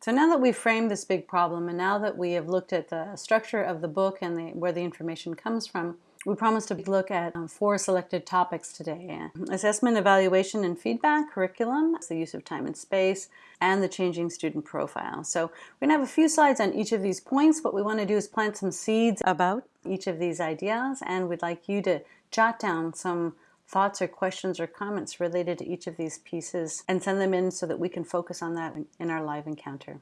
So now that we've framed this big problem and now that we have looked at the structure of the book and the, where the information comes from, we promised to look at um, four selected topics today. Assessment, evaluation, and feedback, curriculum, the use of time and space, and the changing student profile. So we're going to have a few slides on each of these points. What we want to do is plant some seeds about each of these ideas, and we'd like you to jot down some thoughts or questions or comments related to each of these pieces and send them in so that we can focus on that in our live encounter.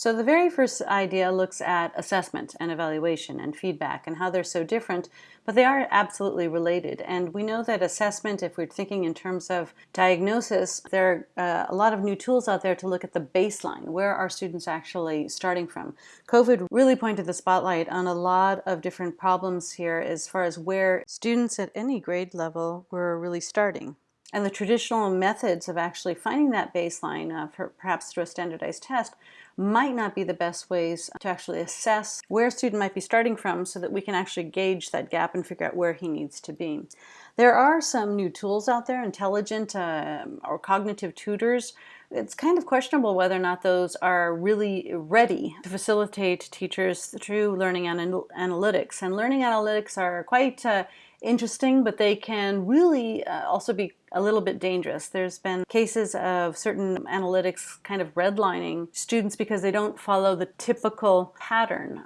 So the very first idea looks at assessment and evaluation and feedback and how they're so different, but they are absolutely related. And we know that assessment, if we're thinking in terms of diagnosis, there are uh, a lot of new tools out there to look at the baseline. Where are students actually starting from? COVID really pointed the spotlight on a lot of different problems here as far as where students at any grade level were really starting. And the traditional methods of actually finding that baseline, uh, perhaps through a standardized test, might not be the best ways to actually assess where a student might be starting from so that we can actually gauge that gap and figure out where he needs to be. There are some new tools out there, intelligent uh, or cognitive tutors. It's kind of questionable whether or not those are really ready to facilitate teachers through learning anal analytics. And learning analytics are quite uh, interesting, but they can really uh, also be a little bit dangerous. There's been cases of certain analytics kind of redlining students because they don't follow the typical pattern.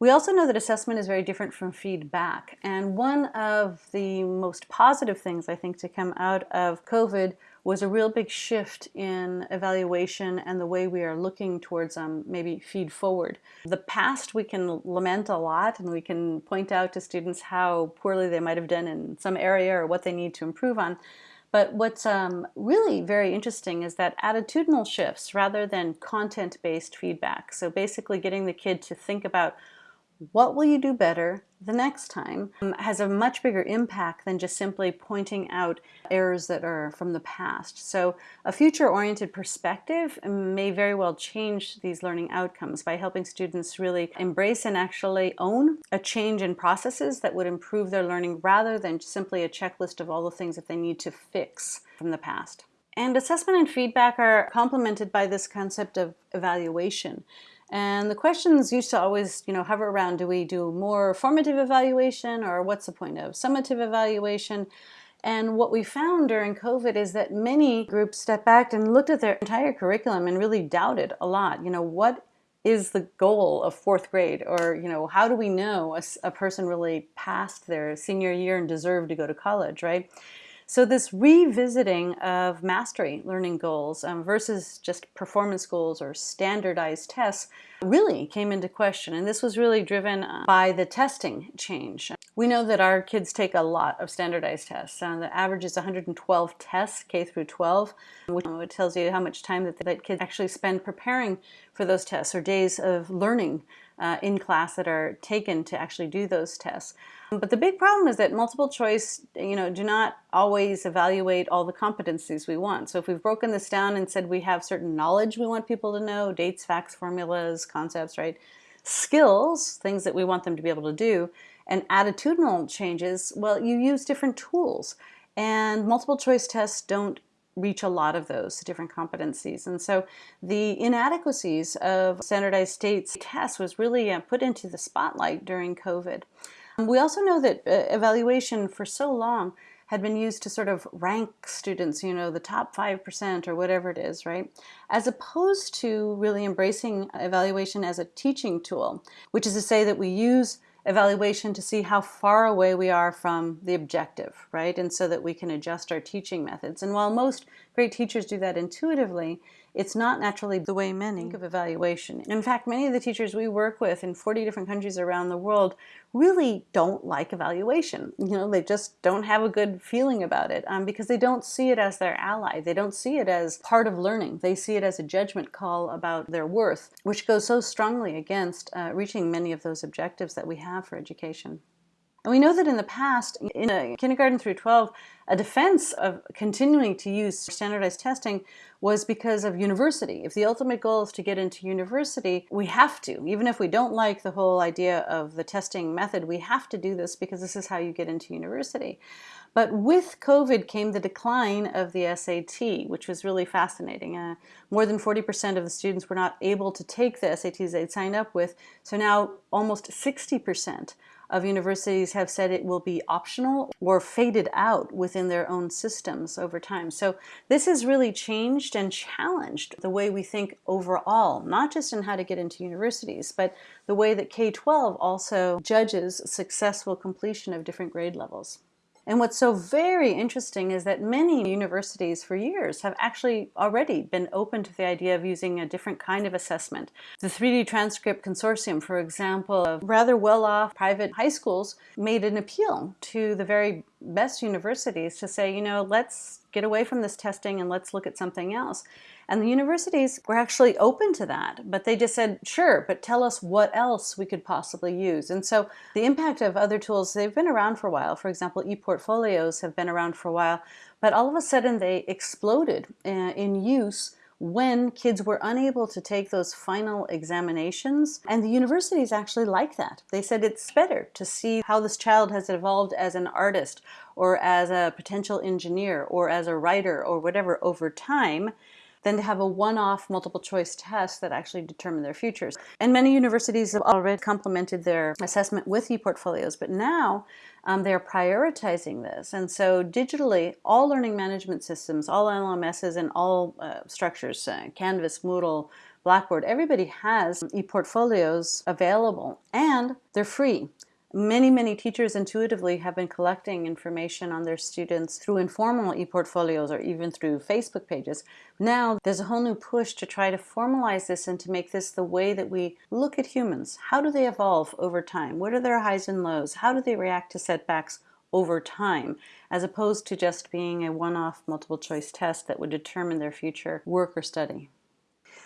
We also know that assessment is very different from feedback. And one of the most positive things I think to come out of COVID was a real big shift in evaluation and the way we are looking towards um, maybe feed forward. The past we can lament a lot and we can point out to students how poorly they might have done in some area or what they need to improve on. But what's um, really very interesting is that attitudinal shifts rather than content-based feedback. So basically getting the kid to think about what will you do better the next time um, has a much bigger impact than just simply pointing out errors that are from the past. So a future-oriented perspective may very well change these learning outcomes by helping students really embrace and actually own a change in processes that would improve their learning rather than simply a checklist of all the things that they need to fix from the past. And assessment and feedback are complemented by this concept of evaluation. And the questions used to always, you know, hover around, do we do more formative evaluation or what's the point of summative evaluation? And what we found during COVID is that many groups stepped back and looked at their entire curriculum and really doubted a lot, you know, what is the goal of fourth grade? Or, you know, how do we know a, a person really passed their senior year and deserved to go to college, right? So this revisiting of mastery learning goals um, versus just performance goals or standardized tests really came into question. And this was really driven uh, by the testing change. We know that our kids take a lot of standardized tests. Uh, the average is 112 tests, K through 12, which tells you how much time that, that kids actually spend preparing for those tests or days of learning uh, in class that are taken to actually do those tests. But the big problem is that multiple choice, you know, do not always evaluate all the competencies we want. So if we've broken this down and said we have certain knowledge we want people to know, dates, facts, formulas, concepts, right? Skills, things that we want them to be able to do, and attitudinal changes, well, you use different tools. And multiple choice tests don't reach a lot of those different competencies. And so the inadequacies of standardized states tests was really uh, put into the spotlight during COVID. We also know that uh, evaluation for so long had been used to sort of rank students, you know, the top 5% or whatever it is, right? As opposed to really embracing evaluation as a teaching tool, which is to say that we use evaluation to see how far away we are from the objective, right? And so that we can adjust our teaching methods. And while most great teachers do that intuitively, it's not naturally the way many think of evaluation. In fact, many of the teachers we work with in 40 different countries around the world really don't like evaluation. You know, they just don't have a good feeling about it um, because they don't see it as their ally. They don't see it as part of learning. They see it as a judgment call about their worth, which goes so strongly against uh, reaching many of those objectives that we have for education. And we know that in the past, in kindergarten through 12, a defense of continuing to use standardized testing was because of university. If the ultimate goal is to get into university, we have to. Even if we don't like the whole idea of the testing method, we have to do this because this is how you get into university. But with COVID came the decline of the SAT, which was really fascinating. Uh, more than 40% of the students were not able to take the SATs they'd signed up with. So now almost 60% of universities have said it will be optional or faded out within their own systems over time. So this has really changed and challenged the way we think overall, not just in how to get into universities, but the way that K-12 also judges successful completion of different grade levels. And what's so very interesting is that many universities for years have actually already been open to the idea of using a different kind of assessment. The 3D Transcript Consortium, for example, of rather well-off private high schools made an appeal to the very best universities to say, you know, let's get away from this testing and let's look at something else. And the universities were actually open to that, but they just said, sure, but tell us what else we could possibly use. And so the impact of other tools, they've been around for a while. For example, e-portfolios have been around for a while, but all of a sudden they exploded uh, in use when kids were unable to take those final examinations. And the universities actually like that. They said it's better to see how this child has evolved as an artist or as a potential engineer or as a writer or whatever over time than to have a one-off multiple choice test that actually determine their futures. And many universities have already complemented their assessment with e-portfolios, but now um, they're prioritizing this. And so digitally, all learning management systems, all LMSs and all uh, structures, uh, Canvas, Moodle, Blackboard, everybody has e-portfolios available and they're free. Many, many teachers intuitively have been collecting information on their students through informal e-portfolios or even through Facebook pages. Now there's a whole new push to try to formalize this and to make this the way that we look at humans. How do they evolve over time? What are their highs and lows? How do they react to setbacks over time, as opposed to just being a one-off multiple choice test that would determine their future work or study.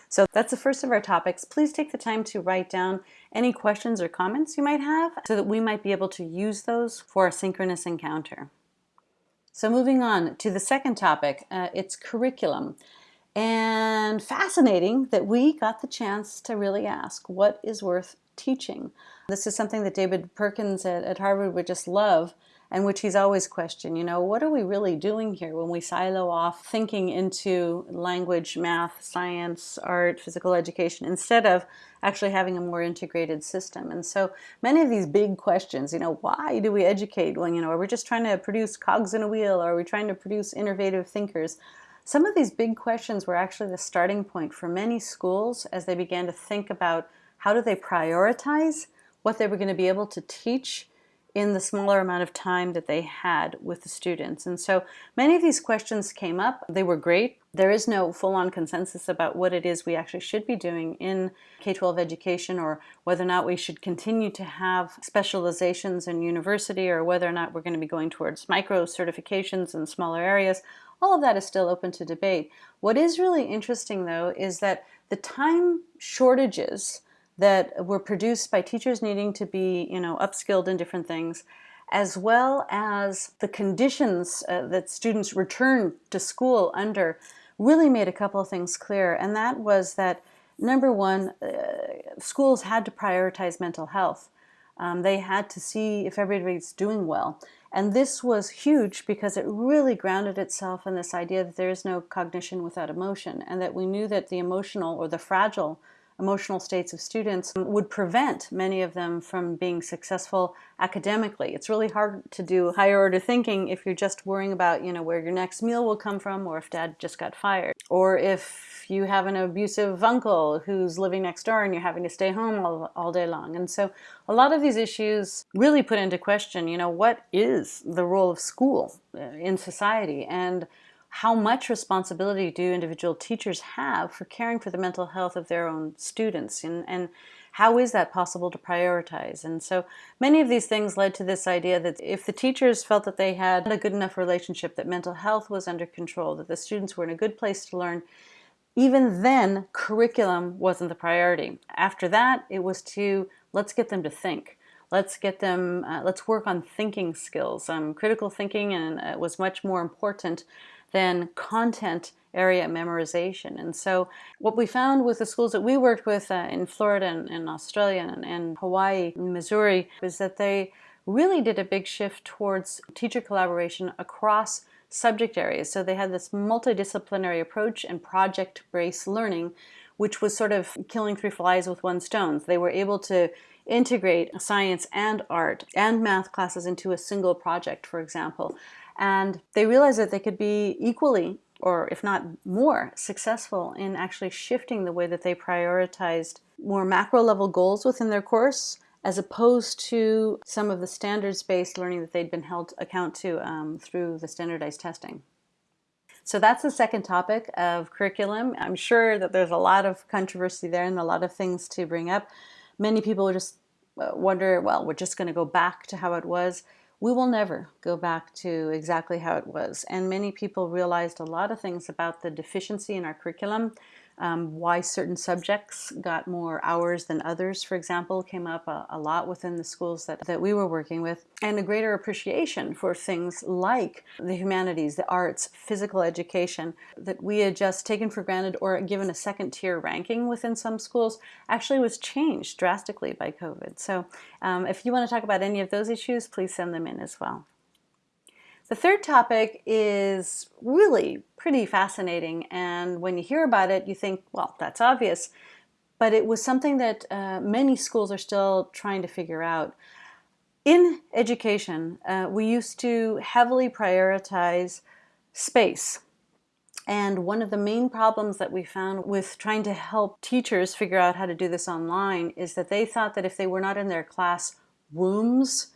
So that's the first of our topics. Please take the time to write down any questions or comments you might have so that we might be able to use those for a synchronous encounter. So moving on to the second topic, uh, it's curriculum. And fascinating that we got the chance to really ask what is worth teaching. This is something that David Perkins at, at Harvard would just love and which he's always questioned, you know, what are we really doing here when we silo off thinking into language, math, science, art, physical education, instead of actually having a more integrated system. And so many of these big questions, you know, why do we educate when, you know, are we just trying to produce cogs in a wheel? Or are we trying to produce innovative thinkers? Some of these big questions were actually the starting point for many schools as they began to think about how do they prioritize what they were going to be able to teach in the smaller amount of time that they had with the students. And so many of these questions came up. They were great. There is no full-on consensus about what it is we actually should be doing in K-12 education or whether or not we should continue to have specializations in university or whether or not we're going to be going towards micro certifications in smaller areas. All of that is still open to debate. What is really interesting though is that the time shortages that were produced by teachers needing to be, you know, upskilled in different things, as well as the conditions uh, that students return to school under really made a couple of things clear. And that was that, number one, uh, schools had to prioritize mental health. Um, they had to see if everybody's doing well. And this was huge because it really grounded itself in this idea that there is no cognition without emotion and that we knew that the emotional or the fragile emotional states of students would prevent many of them from being successful academically. It's really hard to do higher order thinking if you're just worrying about, you know, where your next meal will come from or if dad just got fired. Or if you have an abusive uncle who's living next door and you're having to stay home all, all day long. And so a lot of these issues really put into question, you know, what is the role of school uh, in society? And how much responsibility do individual teachers have for caring for the mental health of their own students and, and how is that possible to prioritize? And so many of these things led to this idea that if the teachers felt that they had a good enough relationship, that mental health was under control, that the students were in a good place to learn, even then curriculum wasn't the priority. After that, it was to let's get them to think. Let's get them, uh, let's work on thinking skills. Um, critical thinking and uh, was much more important than content area memorization. And so what we found with the schools that we worked with uh, in Florida and, and Australia and, and Hawaii and Missouri was that they really did a big shift towards teacher collaboration across subject areas. So they had this multidisciplinary approach and project-based learning, which was sort of killing three flies with one stone. They were able to integrate science and art and math classes into a single project, for example. And they realized that they could be equally, or if not more, successful in actually shifting the way that they prioritized more macro level goals within their course as opposed to some of the standards-based learning that they'd been held account to um, through the standardized testing. So that's the second topic of curriculum. I'm sure that there's a lot of controversy there and a lot of things to bring up. Many people just uh, wonder, well, we're just going to go back to how it was. We will never go back to exactly how it was. And many people realized a lot of things about the deficiency in our curriculum um, why certain subjects got more hours than others, for example, came up a, a, lot within the schools that, that we were working with, and a greater appreciation for things like the humanities, the arts, physical education that we had just taken for granted or given a second tier ranking within some schools actually was changed drastically by COVID. So um, if you want to talk about any of those issues, please send them in as well. The third topic is really pretty fascinating and when you hear about it you think, well, that's obvious, but it was something that uh, many schools are still trying to figure out. In education, uh, we used to heavily prioritize space. And one of the main problems that we found with trying to help teachers figure out how to do this online is that they thought that if they were not in their class rooms,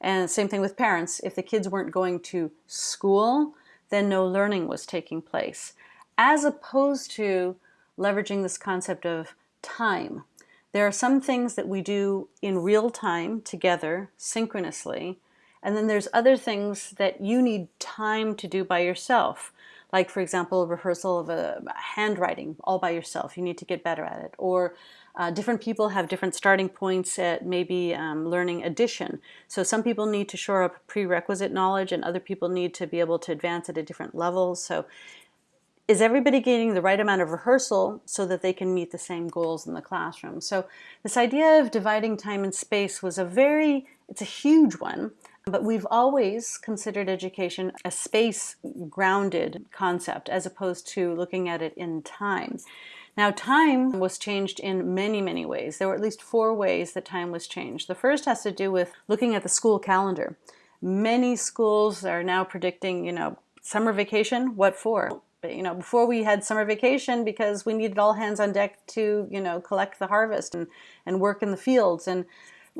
and same thing with parents. If the kids weren't going to school, then no learning was taking place. As opposed to leveraging this concept of time. There are some things that we do in real time together, synchronously, and then there's other things that you need time to do by yourself. Like, for example, rehearsal of a handwriting all by yourself. You need to get better at it. Or uh, different people have different starting points at maybe um, learning addition. So some people need to shore up prerequisite knowledge and other people need to be able to advance at a different level. So is everybody getting the right amount of rehearsal so that they can meet the same goals in the classroom? So this idea of dividing time and space was a very, it's a huge one, but we've always considered education a space-grounded concept as opposed to looking at it in time. Now time was changed in many, many ways. There were at least four ways that time was changed. The first has to do with looking at the school calendar. Many schools are now predicting, you know, summer vacation, what for? But, you know, before we had summer vacation because we needed all hands on deck to, you know, collect the harvest and, and work in the fields. And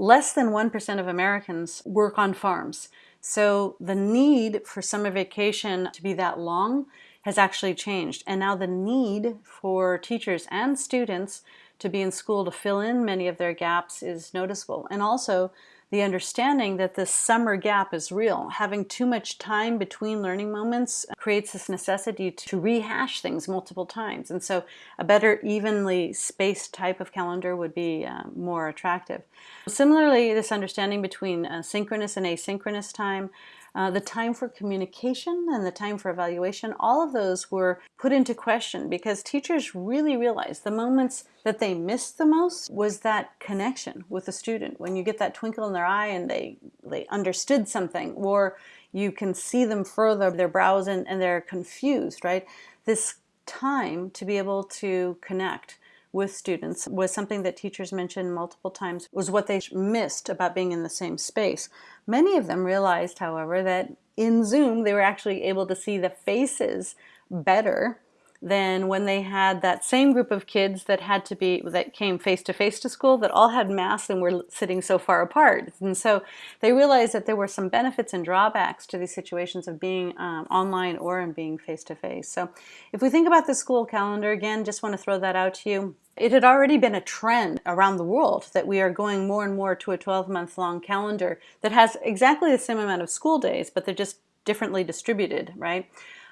less than 1% of Americans work on farms. So the need for summer vacation to be that long has actually changed. And now the need for teachers and students to be in school to fill in many of their gaps is noticeable. And also the understanding that this summer gap is real. Having too much time between learning moments creates this necessity to rehash things multiple times. And so a better evenly spaced type of calendar would be uh, more attractive. Similarly, this understanding between uh, synchronous and asynchronous time uh, the time for communication and the time for evaluation, all of those were put into question because teachers really realized the moments that they missed the most was that connection with the student. When you get that twinkle in their eye and they, they understood something or you can see them further, their brows and, and they're confused, right? This time to be able to connect with students was something that teachers mentioned multiple times was what they missed about being in the same space. Many of them realized, however, that in Zoom they were actually able to see the faces better than when they had that same group of kids that had to be that came face to face to school that all had masks and were sitting so far apart. And so they realized that there were some benefits and drawbacks to these situations of being um, online or in being face to face. So if we think about the school calendar again just want to throw that out to you. It had already been a trend around the world that we are going more and more to a 12 month long calendar that has exactly the same amount of school days but they're just differently distributed right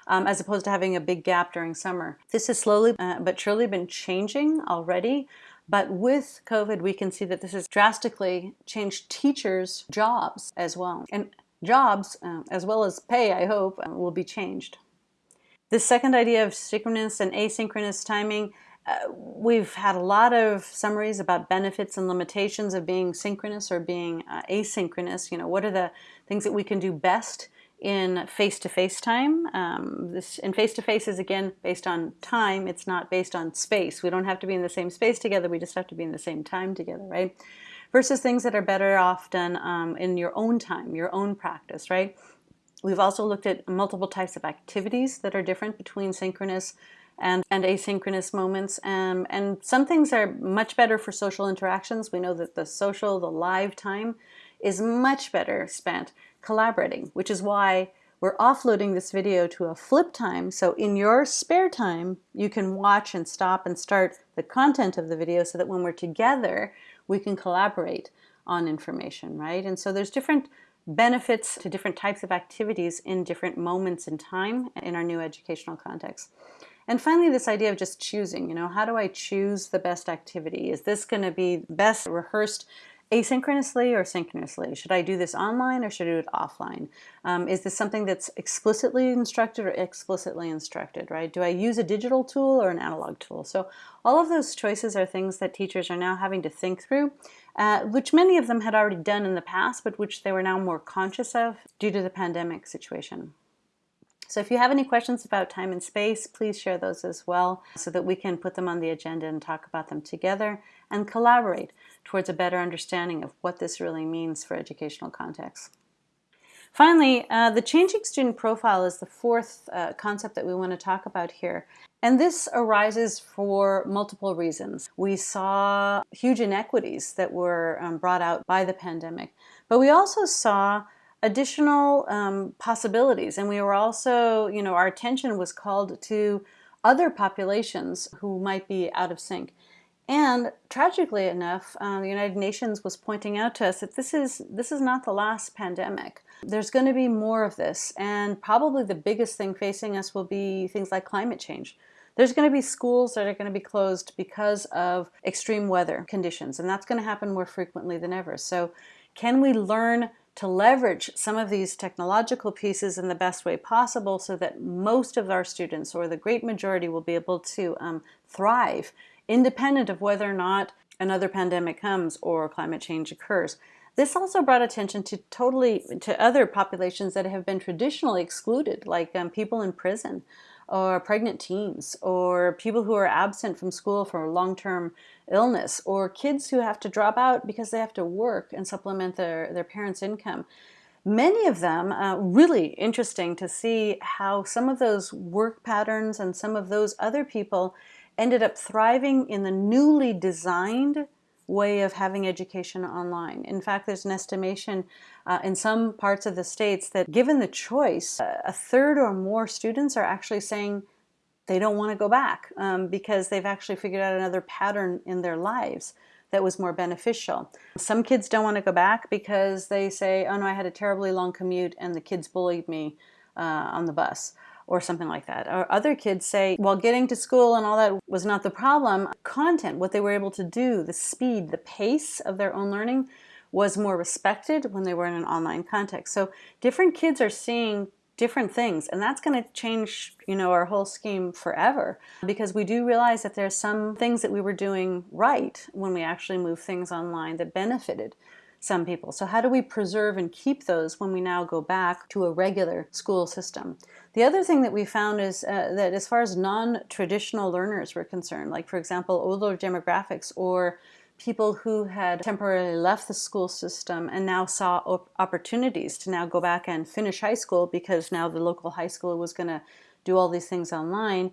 um, as opposed to having a big gap during summer. This has slowly uh, but surely been changing already. But with COVID, we can see that this has drastically changed teachers' jobs as well. And jobs, uh, as well as pay, I hope, uh, will be changed. The second idea of synchronous and asynchronous timing Uh, we've had a lot of summaries about benefits and limitations of being synchronous or being uh, asynchronous. You know, what are the things that we can do best in face-to-face -face time. Um, this in face-to-face -face is again based on time. It's not based on space. We don't have to be in the same space together. We just have to be in the same time together, right? Versus things that are better off done um, in your own time, your own practice, right? We've also looked at multiple types of activities that are different between synchronous and, and asynchronous moments. Um, and some things are much better for social interactions. We know that the social, the live time is much better spent collaborating, which is why we're offloading this video to a flip time. So in your spare time, you can watch and stop and start the content of the video so that when we're together, we can collaborate on information, right? And so there's different benefits to different types of activities in different moments in time in our new educational context. And finally, this idea of just choosing, you know, how do I choose the best activity? Is this going to be best rehearsed asynchronously or synchronously? Should I do this online or should I do it offline? Um, is this something that's explicitly instructed or explicitly instructed, right? Do I use a digital tool or an analog tool? So all of those choices are things that teachers are now having to think through, uh, which many of them had already done in the past, but which they were now more conscious of due to the pandemic situation. So if you have any questions about time and space, please share those as well so that we can put them on the agenda and talk about them together and collaborate towards a better understanding of what this really means for educational context. Finally, uh, the changing student profile is the fourth uh, concept that we want to talk about here. And this arises for multiple reasons. We saw huge inequities that were um, brought out by the pandemic, but we also saw additional um, possibilities. And we were also, you know, our attention was called to other populations who might be out of sync. And tragically enough, uh, the United Nations was pointing out to us that this is, this is not the last pandemic. There's going to be more of this, and probably the biggest thing facing us will be things like climate change. There's going to be schools that are going to be closed because of extreme weather conditions, and that's going to happen more frequently than ever. So can we learn to leverage some of these technological pieces in the best way possible so that most of our students or the great majority will be able to um, thrive independent of whether or not another pandemic comes or climate change occurs. This also brought attention to totally to other populations that have been traditionally excluded, like um, people in prison or pregnant teens or people who are absent from school for long-term illness or kids who have to drop out because they have to work and supplement their, their parents' income. Many of them, uh, really interesting to see how some of those work patterns and some of those other people ended up thriving in the newly designed way of having education online. In fact, there's an estimation uh, in some parts of the states that given the choice, uh, a third or more students are actually saying they don't want to go back um, because they've actually figured out another pattern in their lives that was more beneficial. Some kids don't want to go back because they say, oh no, I had a terribly long commute and the kids bullied me uh, on the bus or something like that. Or other kids say, well, getting to school and all that was not the problem. Content, what they were able to do, the speed, the pace of their own learning was more respected when they were in an online context. So different kids are seeing different things and that's going to change you know our whole scheme forever because we do realize that there's some things that we were doing right when we actually moved things online that benefited some people. So how do we preserve and keep those when we now go back to a regular school system? The other thing that we found is uh, that as far as non-traditional learners were concerned, like for example, older demographics or people who had temporarily left the school system and now saw op opportunities to now go back and finish high school because now the local high school was going to do all these things online,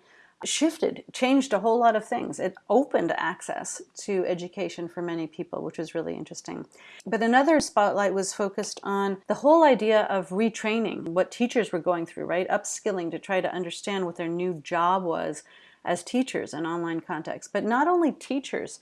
shifted, changed a whole lot of things. It opened access to education for many people, which was really interesting. But another spotlight was focused on the whole idea of retraining, what teachers were going through, right? Upskilling to try to understand what their new job was as teachers in online context. But not only teachers,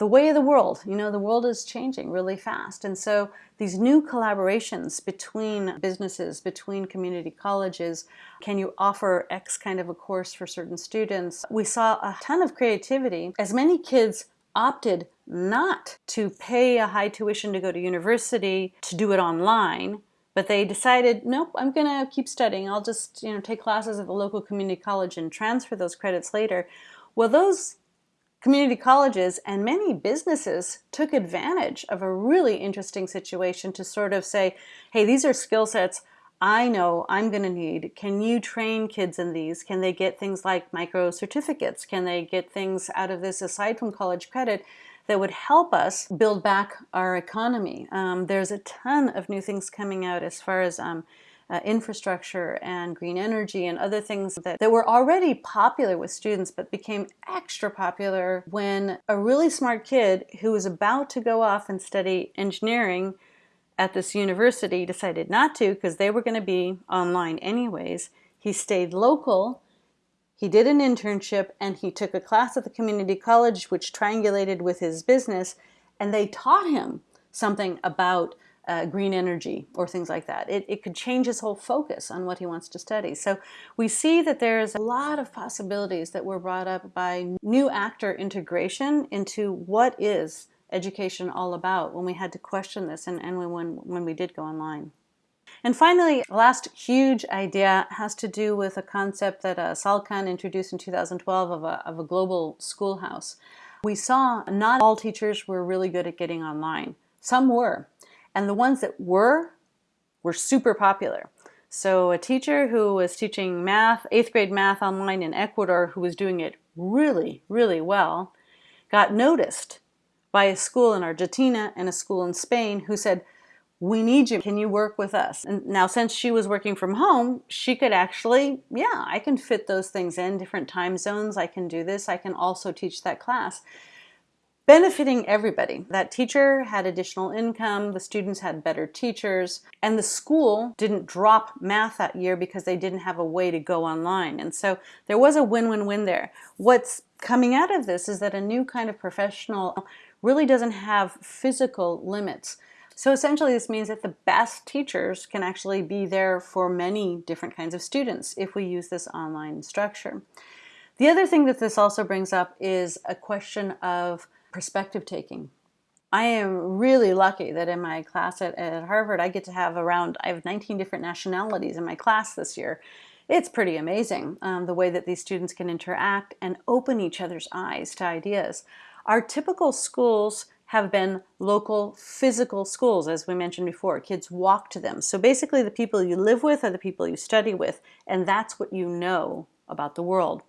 the way of the world. You know, the world is changing really fast. And so these new collaborations between businesses, between community colleges, can you offer X kind of a course for certain students? We saw a ton of creativity as many kids opted not to pay a high tuition to go to university to do it online but they decided nope i'm gonna keep studying i'll just you know take classes at the local community college and transfer those credits later well those community colleges and many businesses took advantage of a really interesting situation to sort of say, hey, these are skill sets I know I'm going to need. Can you train kids in these? Can they get things like micro certificates? Can they get things out of this aside from college credit that would help us build back our economy? Um, there's a ton of new things coming out as far as um, uh, infrastructure and green energy and other things that, that were already popular with students but became extra popular when a really smart kid who was about to go off and study engineering at this university decided not to because they were going to be online anyways. He stayed local, he did an internship, and he took a class at the community college which triangulated with his business, and they taught him something about uh, green energy or things like that. It, it could change his whole focus on what he wants to study. So we see that there's a lot of possibilities that were brought up by new actor integration into what is education all about when we had to question this and, and when, when we did go online. And finally, last huge idea has to do with a concept that uh, Sal Khan introduced in 2012 of a, of a global schoolhouse. We saw not all teachers were really good at getting online. Some were. And the ones that were, were super popular. So a teacher who was teaching math, eighth grade math online in Ecuador, who was doing it really, really well, got noticed by a school in Argentina and a school in Spain who said, we need you. Can you work with us? And now since she was working from home, she could actually, yeah, I can fit those things in different time zones. I can do this. I can also teach that class benefiting everybody. That teacher had additional income, the students had better teachers, and the school didn't drop math that year because they didn't have a way to go online. And so there was a win-win-win there. What's coming out of this is that a new kind of professional really doesn't have physical limits. So essentially this means that the best teachers can actually be there for many different kinds of students if we use this online structure. The other thing that this also brings up is a question of perspective taking. I am really lucky that in my class at, at, Harvard, I get to have around, I have 19 different nationalities in my class this year. It's pretty amazing um, the way that these students can interact and open each other's eyes to ideas. Our typical schools have been local physical schools, as we mentioned before. Kids walk to them. So basically the people you live with are the people you study with, and that's what you know about the world.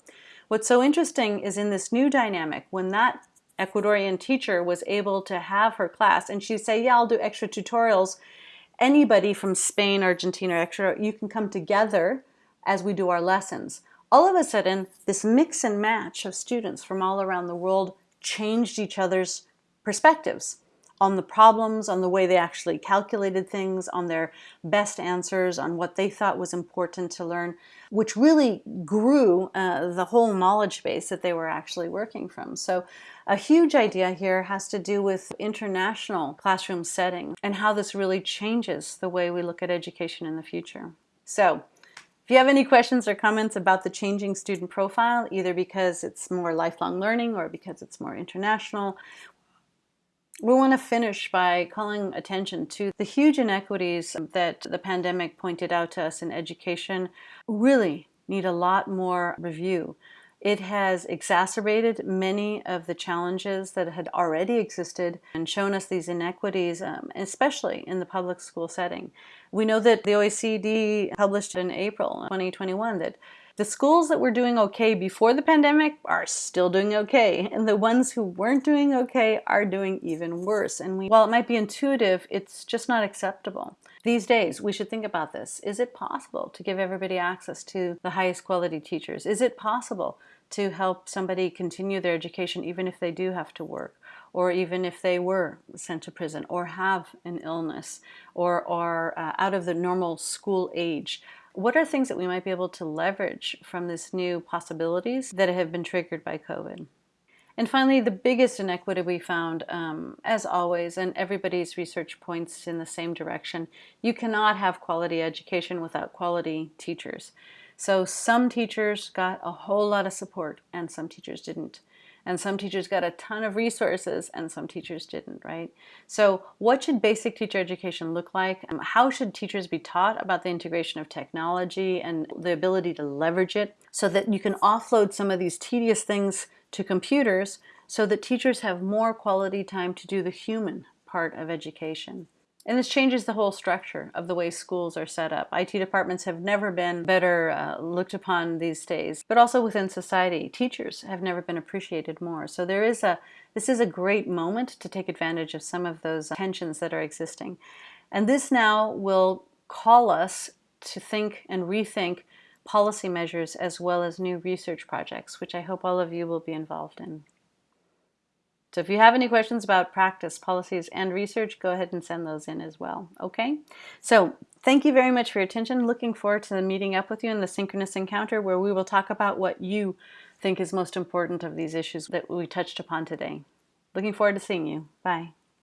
What's so interesting is in this new dynamic, when that Ecuadorian teacher was able to have her class and she'd say, yeah, I'll do extra tutorials. Anybody from Spain, Argentina, extra, you can come together as we do our lessons. All of a sudden, this mix and match of students from all around the world changed each other's perspectives on the problems, on the way they actually calculated things, on their best answers, on what they thought was important to learn, which really grew uh, the whole knowledge base that they were actually working from. So a huge idea here has to do with international classroom setting and how this really changes the way we look at education in the future. So if you have any questions or comments about the changing student profile, either because it's more lifelong learning or because it's more international, we want to finish by calling attention to the huge inequities that the pandemic pointed out to us in education really need a lot more review. It has exacerbated many of the challenges that had already existed and shown us these inequities, um, especially in the public school setting. We know that the OECD published in April 2021 that the schools that were doing okay before the pandemic are still doing okay, and the ones who weren't doing okay are doing even worse. And we, while it might be intuitive, it's just not acceptable. These days, we should think about this. Is it possible to give everybody access to the highest quality teachers? Is it possible to help somebody continue their education even if they do have to work? or even if they were sent to prison or have an illness or are uh, out of the normal school age. What are things that we might be able to leverage from this new possibilities that have been triggered by COVID? And finally, the biggest inequity we found, um, as always, and everybody's research points in the same direction, you cannot have quality education without quality teachers. So some teachers got a whole lot of support and some teachers didn't and some teachers got a ton of resources and some teachers didn't, right? So what should basic teacher education look like? Um, how should teachers be taught about the integration of technology and the ability to leverage it so that you can offload some of these tedious things to computers so that teachers have more quality time to do the human part of education. And this changes the whole structure of the way schools are set up. IT departments have never been better uh, looked upon these days, but also within society, teachers have never been appreciated more. So there is a this is a great moment to take advantage of some of those tensions that are existing. And this now will call us to think and rethink policy measures as well as new research projects, which I hope all of you will be involved in. So if you have any questions about practice, policies, and research, go ahead and send those in as well, okay? So thank you very much for your attention. Looking forward to meeting up with you in the synchronous encounter where we will talk about what you think is most important of these issues that we touched upon today. Looking forward to seeing you. Bye.